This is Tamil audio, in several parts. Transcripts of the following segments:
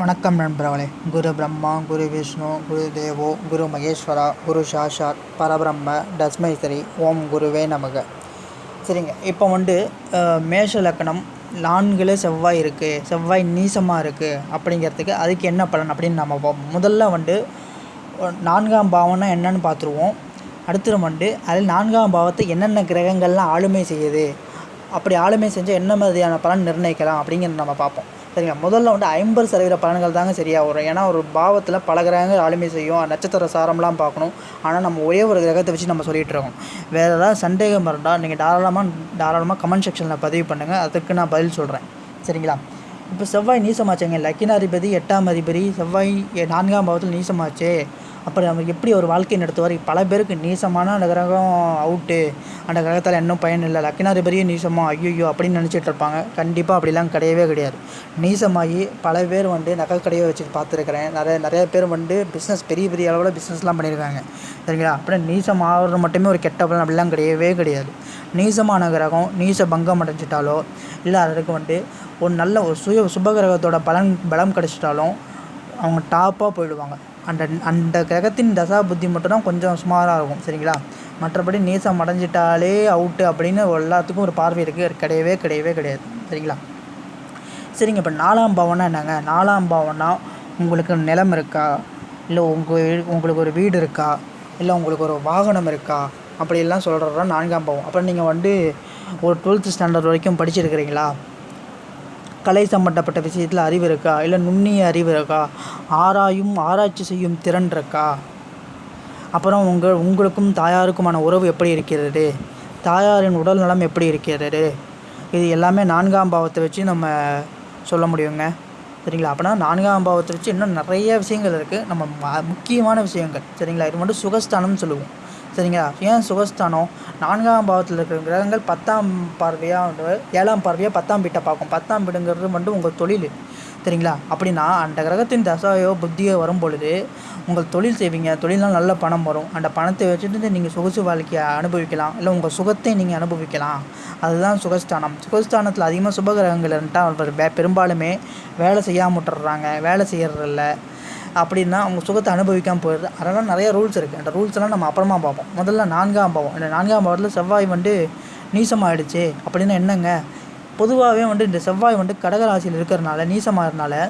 வணக்கம் நண்பர்களே. குரு பிரம்மா குரு விஷ்ணு குரு தேவோ குரு மகேஸ்வரா குரு சாஷாத் பரபிரம்ம தஸ்மைஸ்வரி ஓம் குருவே நமக. சரிங்க இப்போ வந்து மேஷ லக்கணம் நான்கில் செவ்வாய் இருக்குது செவ்வாய் நீசமாக இருக்குது அப்படிங்கிறதுக்கு அதுக்கு என்ன பலன் அப்படின்னு நம்ம பார்ப்போம். முதல்ல வந்து நான்காம் பாவம்னா என்னன்னு பார்த்துருவோம். அடுத்து வந்து அதில் நான்காம் பாவத்தை என்னென்ன கிரகங்கள்லாம் ஆளுமை செய்யுது அப்படி ஆளுமை செஞ்சால் என்ன மாதிரியான பலன் நிர்ணயிக்கலாம் அப்படிங்கிறத நம்ம பார்ப்போம். சரிங்களா? முதல்ல வந்து ஐம்பது சதவீத பலன்கள் தாங்க சரியாக வரும். ஏன்னா ஒரு பாவத்தில் பல கிரகங்கள் ஆளுமை செய்யும். நட்சத்திர சாரம்லாம் பார்க்கணும். ஆனால் நம்ம ஒரே ஒரு கிரகத்தை வச்சு நம்ம சொல்லிகிட்டு இருக்கோம். வேறு ஏதாவது சந்தேகம் இருந்தால் நீங்கள் தாராளமாக தாராளமாக கமெண்ட் செக்ஷனில் பதிவு பண்ணுங்கள் அதுக்கு நான் பதில் சொல்கிறேன் சரிங்களா? இப்போ செவ்வாய் நீசமாச்சுங்க. லக்கினாதிபதி எட்டாம் அதிபதி. செவ்வாய் நான்காம் பாவத்தில் நீசமாச்சே. அப்புறம் அவர் எப்படி ஒரு வாழ்க்கை நடத்துவார்? பல பேருக்கு நீசமான அந்த கிரகம் அவுட்டு அந்த கிரகத்தால் இன்னும் பயன் இல்லை. பெரிய நீசமாக ஐயோ அப்படின்னு நினச்சிட்டு இருப்பாங்க. கண்டிப்பாக அப்படிலாம் கிடையவே கிடையாது. நீசமாகி பல பேர் வந்து நகை கடையை வச்சு பார்த்துருக்குறேன். நிறைய நிறைய பேர் வந்து பிஸ்னஸ் பெரிய பெரிய அளவில் பிஸ்னஸ்லாம் பண்ணியிருக்காங்க. சரிங்களா? அப்புறம் நீசம் ஆகிறது மட்டுமே ஒரு கெட்ட பலன் அப்படிலாம் கிடையவே கிடையாது. நீசமான கிரகம் நீச பங்கம் அடைஞ்சிட்டாலோ இல்லை அதுக்கு வந்து ஒரு நல்ல ஒரு சுய சுபகிரகத்தோட பலன் பலம் கிடச்சிட்டாலும் அவங்க டாப்பாக போயிடுவாங்க. அந்த அந்த கிரகத்தின் தசா புத்தி மட்டும்தான் கொஞ்சம் சுமாராக இருக்கும் சரிங்களா? மற்றபடி நீசம் அடைஞ்சிட்டாலே அவுட்டு அப்படின்னு எல்லாத்துக்கும் ஒரு பார்வை இருக்குது கிடையவே கிடையவே கிடையாது சரிங்களா? சரிங்க இப்போ நாலாம் பாவம்னா என்னங்க? நாலாம் பாவம்னா உங்களுக்கு நிலம் இருக்கா? இல்லை உங்கள் உங்களுக்கு ஒரு வீடு இருக்கா? இல்லை உங்களுக்கு ஒரு வாகனம் இருக்கா? அப்படிலாம் சொல்கிறதா நான்காம் பாவம். அப்புறம் நீங்கள் வந்து ஒரு டுவெல்த்து ஸ்டாண்டர்ட் வரைக்கும் படிச்சிருக்கிறீங்களா? கலை சம்பந்தப்பட்ட விஷயத்தில் அறிவு இருக்கா? இல்லை நுண்ணிய அறிவு இருக்கா? ஆராயும் ஆராய்ச்சி செய்யும் திறன் இருக்கா? அப்புறம் உங்கள் உங்களுக்கும் தாயாருக்குமான உறவு எப்படி இருக்கிறது? தாயாரின் உடல் நலம் எப்படி இருக்கிறது? இது எல்லாமே நான்காம் பாவத்தை வச்சு நம்ம சொல்ல முடியுங்க. சரிங்களா? அப்படின்னா நான்காம் பாவத்தை வச்சு இன்னும் நிறைய விஷயங்கள் இருக்குது நம்ம ம- முக்கியமான விஷயங்கள். சரிங்களா? இது மட்டும் சுகஸ்தானம்னு சொல்லுவோம். சரிங்களா? ஏன் சுகஸ்தானம் நான்காம் பாவத்தில் இருக்கிற கிரகங்கள் பத்தாம் பார்வையாக வந்து ஏழாம் பார்வையாக பத்தாம் வீட்டை பார்க்கும். பத்தாம் வீடுங்கிறது வந்து உங்கள் தொழில். சரிங்களா? அப்படின்னா அந்த கிரகத்தின் தசாயோ புத்தியோ வரும் பொழுது உங்கள் தொழில் செய்வீங்க. தொழிலாம் நல்ல பணம் வரும். அந்த பணத்தை வச்சுட்டு நீங்கள் சொகுசு வாழ்க்கையை அனுபவிக்கலாம். இல்லை உங்கள் சுகத்தை நீங்கள் அனுபவிக்கலாம். அதுதான் சுகஸ்தானம். சுகஸ்தானத்தில் அதிகமாக சுபகிரகங்கள் இருந்துட்டால் அவர் பெரும்பாலுமே வேலை செய்யாமல் விட்டுறாங்க வேலை செய்யறதில்ல. அப்படின்னா அவங்க சுகத்தை அனுபவிக்காமல் போயிடுது. அதனால் நிறைய ரூல்ஸ் இருக்குது அந்த ரூல்ஸ் எல்லாம் நம்ம அப்புறமா பார்ப்போம். முதல்ல நான்காம் பாவம். இந்த நான்காம் பாவத்தில் செவ்வாய் வந்து நீசமாகிடுச்சு அப்படின்னா என்னங்க? பொதுவாகவே வந்து இந்த செவ்வாய் வந்து கடகராசியில் இருக்கிறனால நீசமாகறனால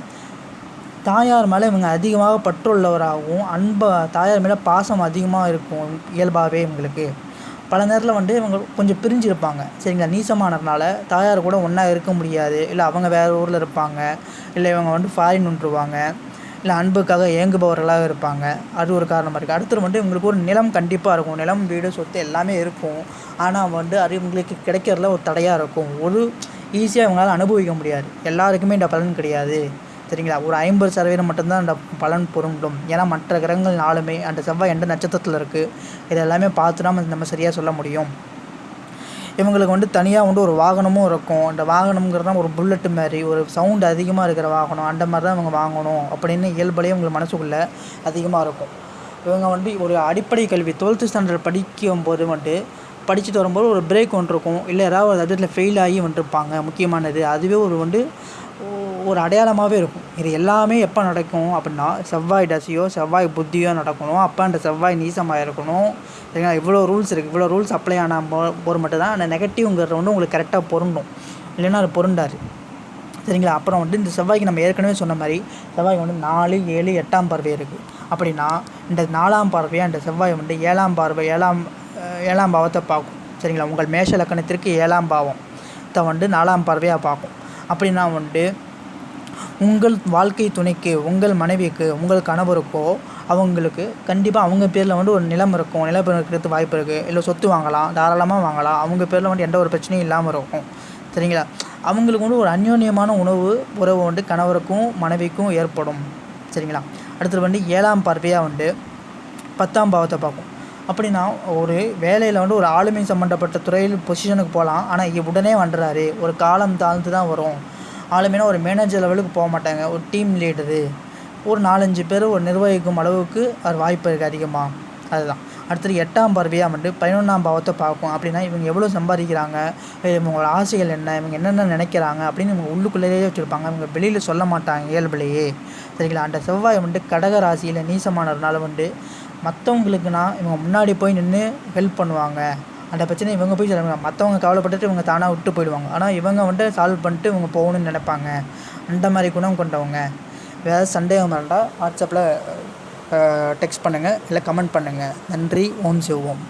தாயார் மேலே இவங்க அதிகமாக பற்றுள்ளவராகவும் அன்பை தாயார் மேலே பாசம் அதிகமாக இருக்கும் இயல்பாகவே இவங்களுக்கு. பல நேரத்தில் வந்து இவங்க கொஞ்சம் பிரிஞ்சிருப்பாங்க. சரிங்களா? நீசமானதுனால தாயார் கூட ஒன்றா இருக்க முடியாது. இல்லை அவங்க வேறு ஊரில் இருப்பாங்க. இல்லை இவங்க வந்து ஃபாரின் நின்றுவாங்க இல்லை அன்புக்காக ஏங்குபவர்களாக இருப்பாங்க. அது ஒரு காரணமாக இருக்குது அடுத்தது வந்து இவங்களுக்கு ஒரு நிலம் கண்டிப்பாக இருக்கும். நிலம் வீடு சொத்து எல்லாமே இருக்கும். ஆனால் வந்து அது இவங்களுக்கு கிடைக்கிறதுல ஒரு தடையாக இருக்கும். ஒரு ஈஸியாக இவங்களால் அனுபவிக்க முடியாது. எல்லாருக்குமே இந்த பலன் கிடையாது. சரிங்களா? ஒரு ஐம்பது சதவீதம் மட்டும்தான் அந்த பலன் பொருந்தும். ஏன்னா மற்ற கிரகங்கள் நாளுமே அந்த செவ்வாய் எந்த நட்சத்திரத்தில் இருக்குது இது எல்லாமே பார்த்து தான் நம்ம சரியாக சொல்ல முடியும். இவங்களுக்கு வந்து தனியாக வந்து ஒரு வாகனமும் இருக்கும். அந்த வாகனம்ங்கிறது ஒரு புல்லட்டு மாதிரி ஒரு சவுண்டு அதிகமாக இருக்கிற வாகனம். அந்த மாதிரி தான் இவங்க வாங்கணும் அப்படின்னு இயல்புலேயே உங்களுக்கு மனசுக்குள்ளே அதிகமாக இருக்கும். இவங்க வந்து ஒரு அடிப்படை கல்வி டுவெல்த்து ஸ்டாண்டர்ட் படிக்கும்போது வந்துட்டு படிச்சுட்டு வரும்போது ஒரு பிரேக் ஒன்று இருக்கும். இல்லை ஏதாவது ஒரு சப்ஜெக்டில் ஃபெயில் ஆகி வந்துருப்பாங்க. முக்கியமானது. அதுவே ஒரு வந்து ஒரு அடையாளமாகவே இருக்கும். இது எல்லாமே எப்போ நடக்கும்? அப்படின்னா செவ்வாய் தசையோ செவ்வாய் புத்தியோ நடக்கணும். அப்போ அந்த செவ்வாய் நீசமாக இருக்கணும் சரிங்களா? இவ்வளோ ரூல்ஸ் இருக்குது இவ்வளோ ரூல்ஸ் அப்ளை ஆனால் போர் போது மட்டும் அந்த நெகட்டிவ்ங்கிறது வந்து உங்களுக்கு கரெக்டாக பொருண்டும் இல்லைன்னா அது பொருண்டாரு சரிங்களா? அப்புறம் வந்து இந்த செவ்வாய்க்கு நம்ம ஏற்கனவே சொன்ன மாதிரி செவ்வாய்க்கு வந்து நாலு ஏழு எட்டாம் பார்வை இருக்குது அப்படின்னா இந்த நாலாம் பார்வையாக இந்த செவ்வாய் வந்து ஏழாம் பார்வை ஏழாம் ஏழாம் பாவத்தை பார்க்கும். சரிங்களா? உங்கள் மேஷ லக்கணத்திற்கு ஏழாம் பாவம். வந்து நாலாம் பார்வையாக பார்க்கும். அப்படின்னா வந்துட்டு உங்கள் வாழ்க்கை துணைக்கு உங்கள் மனைவிக்கு உங்கள் கணவருக்கோ அவங்களுக்கு கண்டிப்பாக அவங்க பேரில் வந்து ஒரு நிலம் இருக்கும். நிலம் இருக்கிறது வாய்ப்பு இருக்குது இல்லை சொத்து வாங்கலாம் தாராளமாக வாங்கலாம். அவங்க பேரில் வந்து எந்த ஒரு பிரச்சனையும் இல்லாமல் இருக்கும். சரிங்களா? அவங்களுக்கு வந்து ஒரு அந்யோன்யமான உணவு உறவு வந்து கணவருக்கும் மனைவிக்கும் ஏற்படும். சரிங்களா? அடுத்தது வந்து ஏழாம் பார்வையாக வந்து பத்தாம் பாவத்தை பார்க்கும் அப்படின்னா ஒரு வேலையில் வந்து ஒரு ஆளுமை சம்மந்தப்பட்ட துறையில் பொசிஷனுக்கு போகலாம். ஆனால் உடனே வந்துடுறாரு. ஒரு காலம் தாழ்ந்து தான் வரும். ஆளுமைனா ஒரு மேனேஜர் லெவலுக்கு போக மாட்டாங்க. ஒரு டீம் லீடரு ஒரு நாலஞ்சு பேர் ஒரு நிர்வகிக்கும் அளவுக்கு அது வாய்ப்பு இருக்குது அதிகமாக அதுதான். அடுத்தது எட்டாம் பார்வையாக வந்துட்டு பதினொன்றாம் பாவத்தை பார்க்கும். அப்படின்னா இவங்க எவ்வளோ சம்பாதிக்கிறாங்க? இவங்களோட ஆசைகள் என்ன? இவங்க என்னென்ன நினைக்கிறாங்க? அப்படின்னு இவங்க உள்ளுக்குள்ளேயே வச்சுருப்பாங்க. இவங்க வெளியில் சொல்ல மாட்டாங்க இயல்புலேயே. சரிங்களா? அந்த செவ்வாய் வந்துட்டு கடக ராசியில் நீசமானதுனால வந்து மற்றவங்களுக்குனா இவங்க முன்னாடி போய் நின்று ஹெல்ப் பண்ணுவாங்க. அந்த பிரச்சனை இவங்க போய் சொல்லுவாங்க. மற்றவங்க கவலைப்பட்டுட்டு இவங்க தானாக விட்டு போயிடுவாங்க. ஆனால் இவங்க வந்துட்டு சால்வ் பண்ணிட்டு இவங்க போகணும்னு நினைப்பாங்க. அந்த மாதிரி குணம் கொண்டவங்க. வேறு சந்தேகம் இருந்தால் வாட்ஸ்அப்பில் டெக்ஸ்ட் பண்ணுங்கள் இல்லை கமெண்ட் பண்ணுங்கள் நன்றி. ஓம் சிவோம்